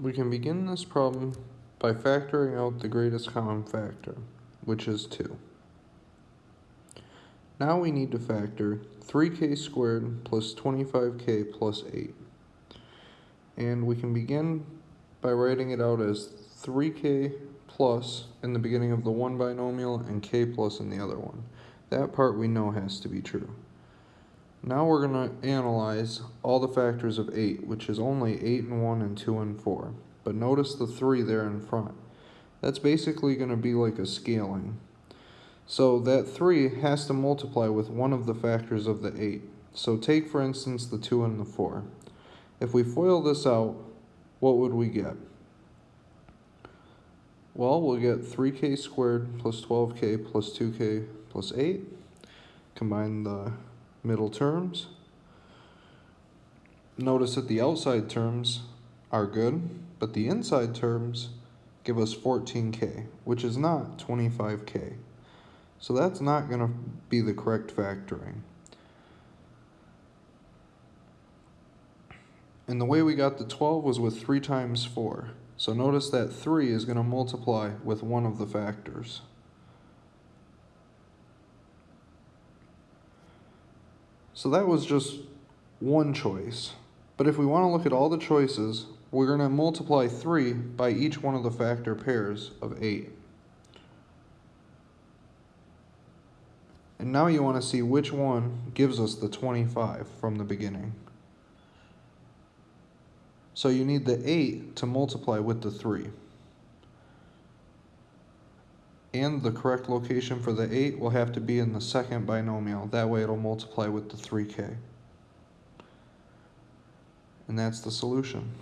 We can begin this problem by factoring out the greatest common factor, which is 2. Now we need to factor 3k squared plus 25k plus 8. And we can begin by writing it out as 3k plus in the beginning of the one binomial and k plus in the other one. That part we know has to be true. Now we're going to analyze all the factors of 8, which is only 8 and 1 and 2 and 4. But notice the 3 there in front. That's basically going to be like a scaling. So that 3 has to multiply with one of the factors of the 8. So take for instance the 2 and the 4. If we FOIL this out, what would we get? Well, we'll get 3k squared plus 12k plus 2k plus 8. Combine the middle terms. Notice that the outside terms are good, but the inside terms give us 14k, which is not 25k. So that's not going to be the correct factoring. And the way we got the 12 was with 3 times 4. So notice that 3 is going to multiply with one of the factors. So that was just one choice. But if we want to look at all the choices, we're going to multiply 3 by each one of the factor pairs of 8. And now you want to see which one gives us the 25 from the beginning. So you need the 8 to multiply with the 3 and the correct location for the 8 will have to be in the second binomial. That way it'll multiply with the 3k. And that's the solution.